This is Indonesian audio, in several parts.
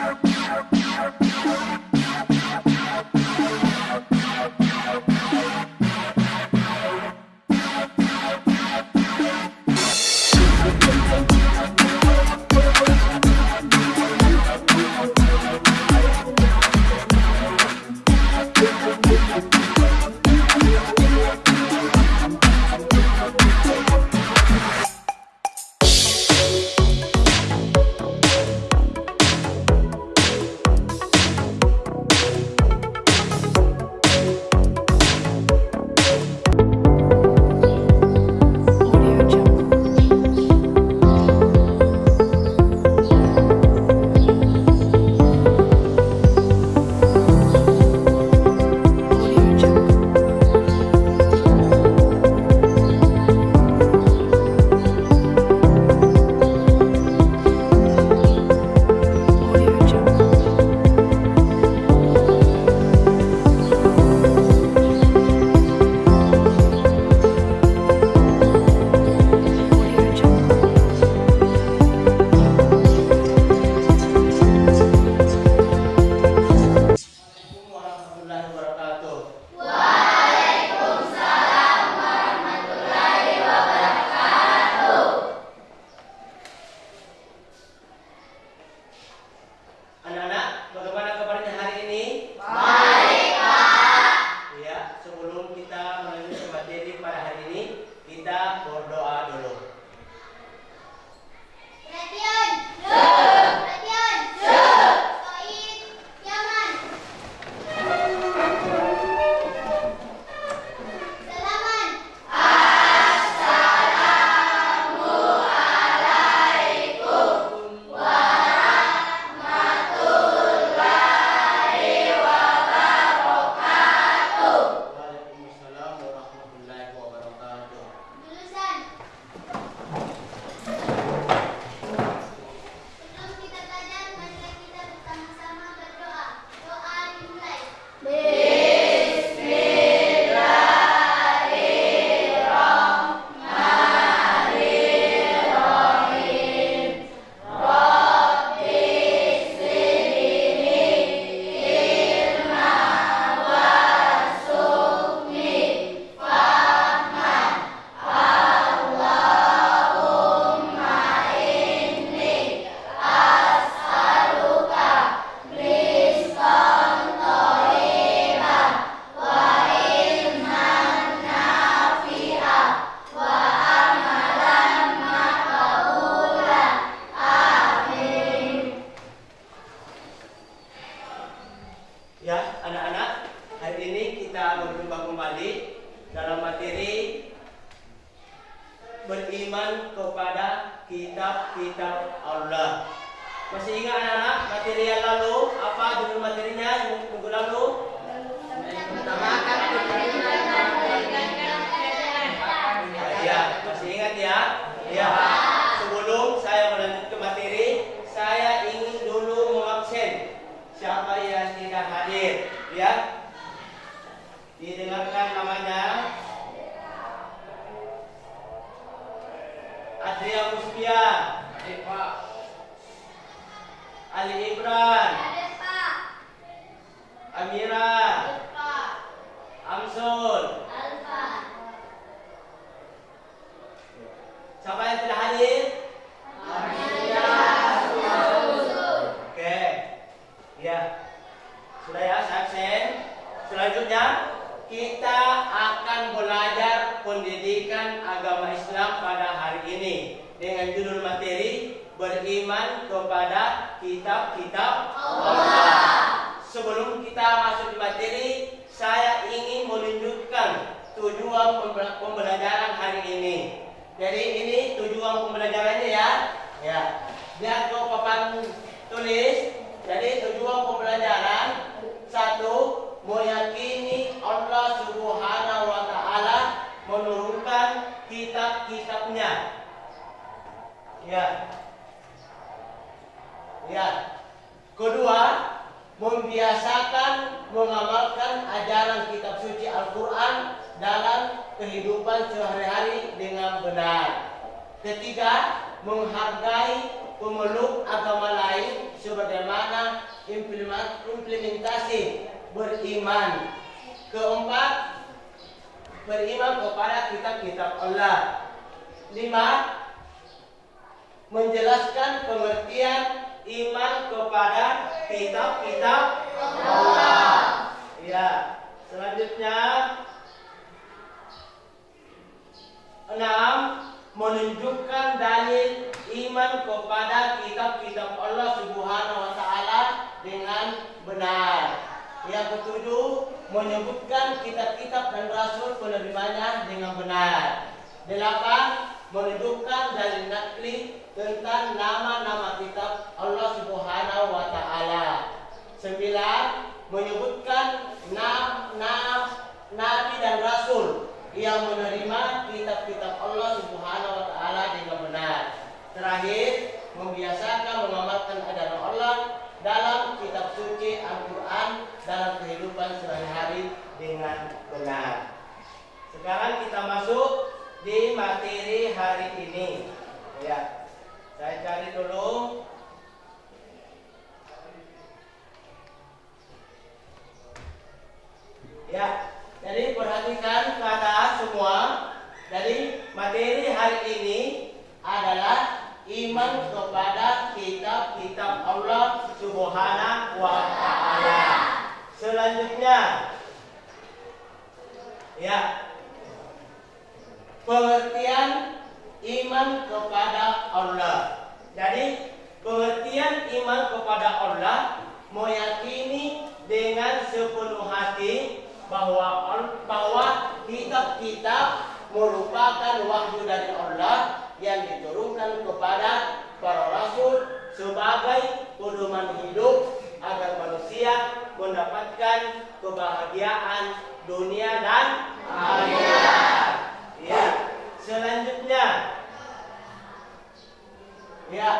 Yeah. kita berjumpa kembali dalam materi beriman kepada kitab-kitab Allah. Masih ingat anak-anak materi yang lalu apa judul materinya yang minggu lalu? Pertama Ya, masih ingat ya? Ya. Sebelum saya melanjutkan materi, saya ingin dulu mengabsen siapa yang tidak hadir, ya dengarkan namanya. Adria Muspia Ali dengan judul materi beriman kepada kitab-kitab Allah. Sebelum kita masuk di materi, Ketiga, menghargai pemeluk agama lain sebagaimana implementasi beriman. Keempat, beriman kepada kitab-kitab Allah. Lima, menjelaskan pengertian iman kepada kitab-kitab Allah. Ya, selanjutnya enam menunjukkan dalil iman kepada kitab-kitab Allah Subhanahu wa taala dengan benar. Yang ketujuh menyebutkan kitab-kitab dan rasul penerimanya dengan benar. Delapan menunjukkan dalil nakli tentang nama-nama kitab Allah Subhanahu wa taala. Sembilan menyebutkan nam, nam, nabi dan rasul yang menerima kitab-kitab Allah Subhanahu wa taala dengan benar. Terakhir, membiasakan mengamalkan ajaran Allah dalam kitab suci Al-Qur'an dalam kehidupan sehari-hari dengan benar. Sekarang kita masuk di materi hari ini. Ya. Saya cari dulu Ya, jadi perhatikan kata semua. Jadi materi hari ini adalah iman kepada kitab-kitab Allah Subhanahu wa taala. Selanjutnya ya pengertian iman kepada Allah. Jadi pengertian iman kepada Allah meyakini dengan sepenuh hati bahwa bahwa kitab-kitab merupakan wahyu dari Allah yang diturunkan kepada para rasul sebagai pedoman hidup agar manusia mendapatkan kebahagiaan dunia dan akhirat. Ya, selanjutnya Ya,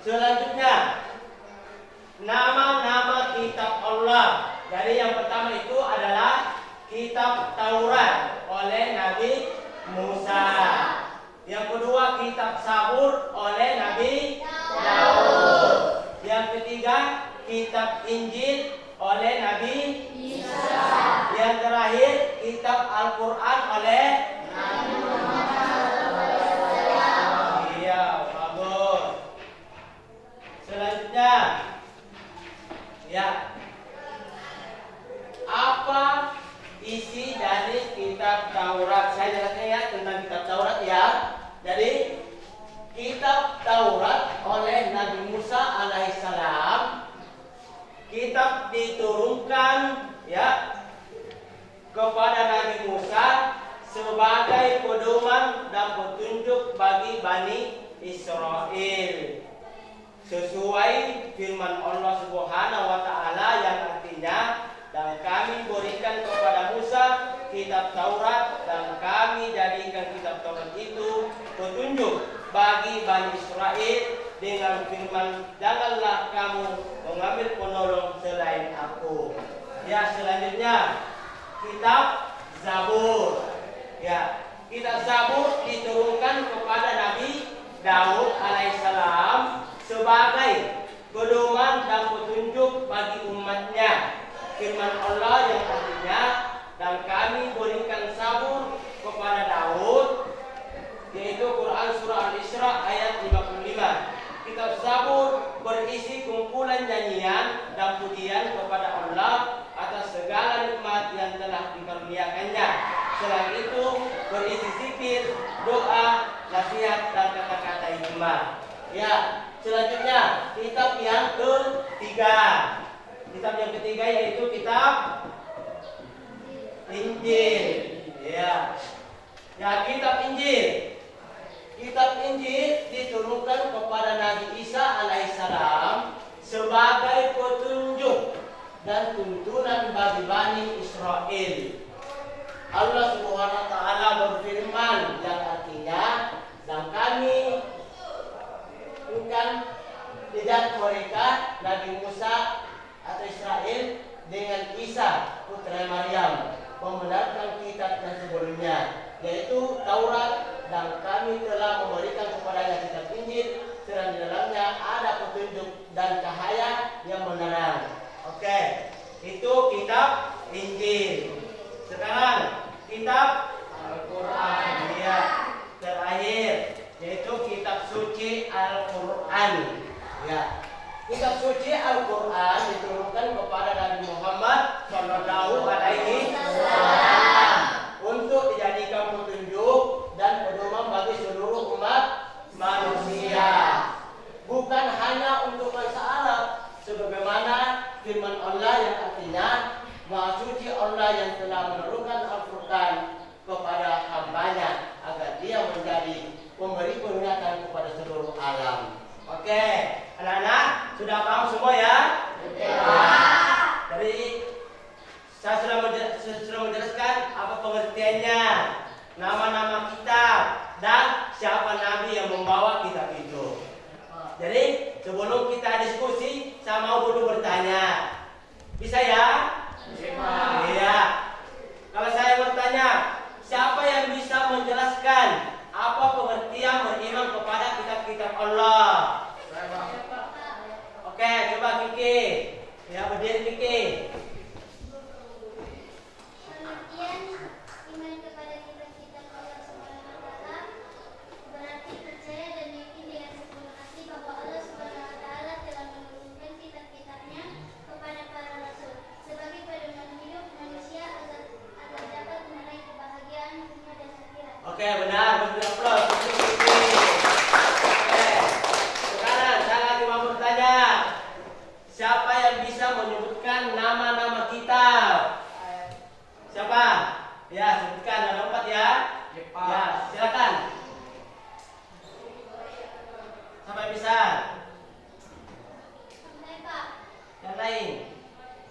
selanjutnya nama-nama kitab Allah. Jadi yang pertama itu adalah kitab Taurat oleh Nabi Musa. Yang kedua kitab Sabur oleh Nabi Daud. Yang ketiga kitab Injil oleh Nabi Isa. Yang terakhir kitab Al-Qur'an oleh Selanjutnya, ya, apa isi dari kitab Taurat? Saya jelaskan ya tentang kitab Taurat ya. Jadi, kitab Taurat oleh Nabi Musa alaihissalam, kitab diturunkan ya kepada Nabi Musa sebagai pedoman dan petunjuk bagi Bani Israel sesuai firman Allah Subhanahu wa taala yang artinya dan kami berikan kepada Musa kitab Taurat dan kami jadikan kitab Taurat itu petunjuk bagi Bani Israel dengan firman janganlah kamu mengambil penolong selain aku. Ya selanjutnya kitab Zabur. Ya, kitab Zabur diturunkan kepada Nabi Daud alaihissalam sebagai pedoman dan petunjuk bagi umatnya. Firman Allah yang artinya dan kami berikan sabur kepada Daud yaitu Quran surah Al-Isra ayat 55. Kitab Zabur berisi kumpulan nyanyian dan pujian kepada Allah atas segala nikmat yang telah dikaruniakannya. Selain itu berisi zikir, doa, nasihat dan kata-kata hikmah. Ya, selanjutnya kitab yang ketiga. Kitab yang ketiga yaitu kitab Injil. Ya. Ya, kitab Injil. Kitab Injil diturunkan kepada Nabi Isa alaihissalam sebagai petunjuk dan tuntunan bagi Bani Israel. Allah Subhanahu wa taala berfirman yang artinya dan kami bukan tidak mereka Nabi Musa atau Israel dengan Isa putra Maryam membenarkan kitab yang sebelumnya yaitu Taurat dan kami telah memberikan kepadanya kitab Injil serta di dalamnya ada petunjuk dan cahaya yang menerang itu kitab Injil. Sekarang kitab Al-Quran. Ya. Terakhir yaitu kitab suci Al-Quran. Ya. Kitab suci Al-Quran diturunkan kepada Nabi Muhammad Shallallahu Alaihi Wasallam untuk dijadikan petunjuk dan pedoman bagi seluruh umat manusia. Bukan hanya untuk bangsa Arab, sebagaimana firman Allah yang artinya Maha suci Allah yang telah menurunkan Al-Quran kepada hambanya agar dia menjadi pemberi peringatan kepada seluruh alam. Oke, anak-anak sudah paham semua ya? Jadi saya sudah menje- sudah menjelaskan apa pengertiannya, nama-nama kitab dan siapa nabi yang membawa kitab itu. Jadi sebelum kita diskusi, saya mau dulu bertanya. Bisa ya? Iya. Kalau saya bertanya, siapa yang bisa menjelaskan apa pengertian beriman kepada kitab-kitab Allah? Oke, coba Kiki. Ya, berdiri Kiki. Pengertian iman kepada kitab-kitab Allah Subhanahu wa taala berarti percaya dan yakin dengan sepenuh hati bahwa Allah Subhanahu wa taala telah menurunkan kitab-kitabnya kepada para rasul sebagai pedoman hidup manusia agar agar dapat meraih kebahagiaan dunia dan akhirat. Oke, benar. Beri aplaus untuk Kiki. Oke. Sekarang saya lagi mau bertanya. Siapa yang bisa menyebutkan nama-nama kitab? Siapa? Ya, sebutkan ada empat ya. Ya, silakan. Siapa yang bisa? Sampai Pak. Yang lain?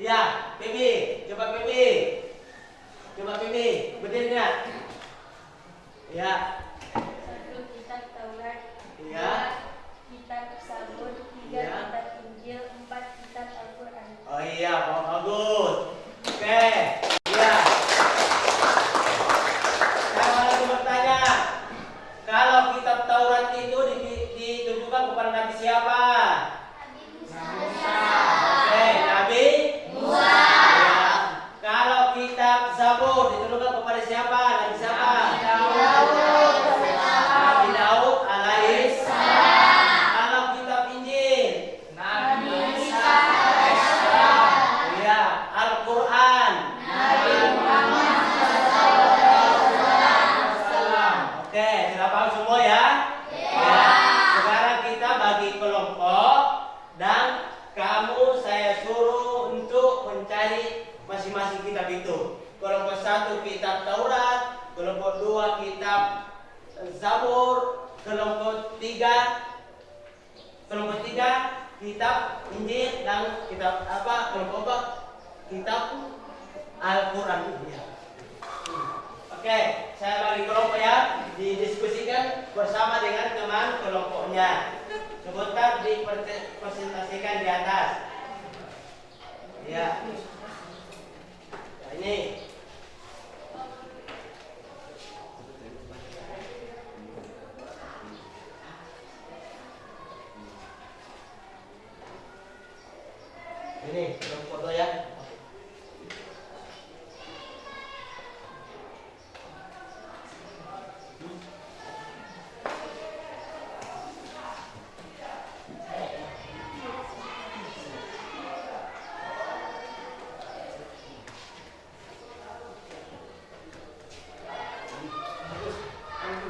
Ya, Bibi. Coba Bibi. Coba Bibi. Berdiri nggak? Ya. Satu kitab Taurat, Iya. dua kitab Sabur, tiga Iya. kitab Injil, empat kitab Al-Quran. Oh iya, Pak bagus. Oke, iya. Saya mau lagi bertanya, kalau kitab Taurat itu di- ditujukan kepada Nabi siapa? Nabi Musa. Oke, Nabi Musa. Kalau kitab Zabur ditujukan kepada siapa? Nabi siapa? Nabi Daud alaihi Kalau kitab Injil? Iya, Al-Quran. Oke, sudah paham semua ya? Ya. Sekarang kita bagi kelompok dan kamu saya suruh untuk mencari masing-masing kitab itu. Kelompok satu kitab Taurat, kelompok dua kitab Zabur, kelompok tiga kelompok tiga kitab Dan kitab apa kelompok empat kitab Al-Quran ya. Oke, saya bagi kelompok ya didiskusikan bersama dengan teman kelompoknya. Sebentar dipresentasikan di atas. Ya. Nah, ini ini belum foto ya.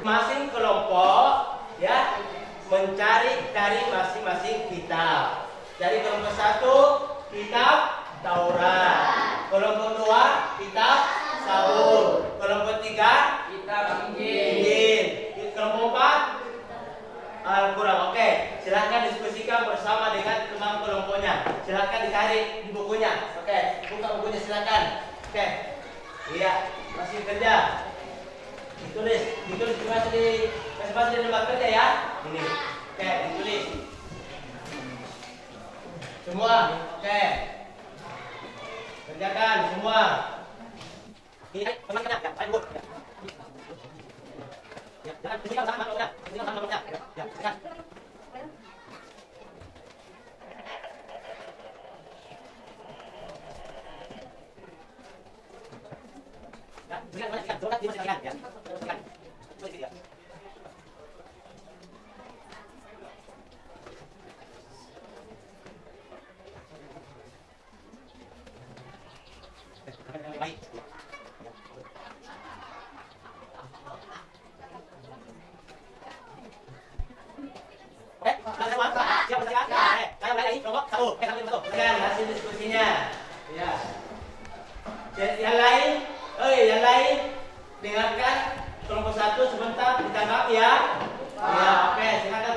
Masing kelompok ya mencari dari masing-masing kitab. Jadi kelompok satu kitab Taurat, kelompok dua kitab Sabur, kelompok tiga Kitab Injil, kelompok empat Al-Quran. Oke, silahkan diskusikan bersama dengan teman kelompoknya. Silahkan dicari di bukunya. Oke, buka bukunya silahkan. Oke, iya masih kerja. Ditulis, ditulis di masih di masih di tempat kerja ya. Ini, Oke, ditulis. Semua, oke. Kerjakan semua. Ini teman ya, ya, ya, ayo. Ya, jangan tinggal sama kalau udah, tinggal. Ya, jangan. Ya, jangan, jangan, jangan, jangan, jangan, jangan, Oh, eh, satu. Hasil oh, diskusinya. Ya. Yang lain, oh iya, yang lain dengarkan kelompok satu sebentar ditangkap ya. Ya, oke, silakan.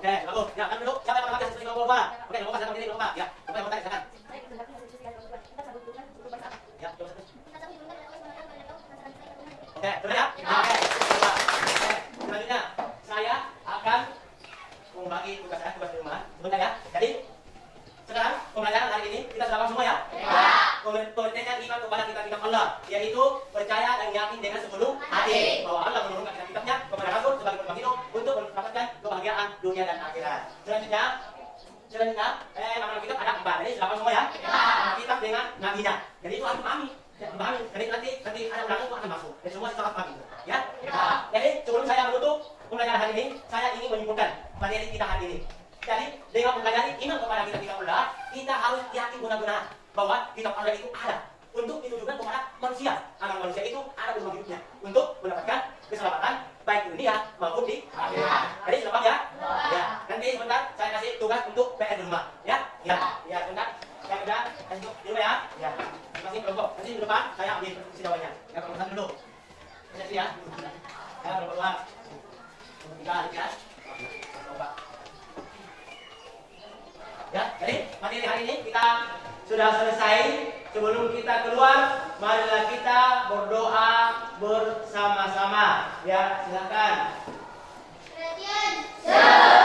Oke, bagus. Ya, kan duduk. Siapa yang pakai Oke, nomor ya. sebentar ya? Jadi sekarang pembelajaran hari ini kita sudah paham semua ya? Ya. Pengertiannya iman kepada kita kitab Allah yaitu percaya dan yakin dengan sepenuh hati bahwa Allah menurunkan kita kitabnya kepada Rasul sebagai penumpang hidup untuk mendapatkan kebahagiaan dunia dan akhirat. Selanjutnya selanjutnya eh nama kitab ada empat. Jadi sudah semua ya? ya. Kitab dengan nabinya. Jadi itu harus pahami. Pahami ini kita sudah selesai. Sebelum kita keluar, marilah kita berdoa bersama-sama. Ya, silakan. Selamat.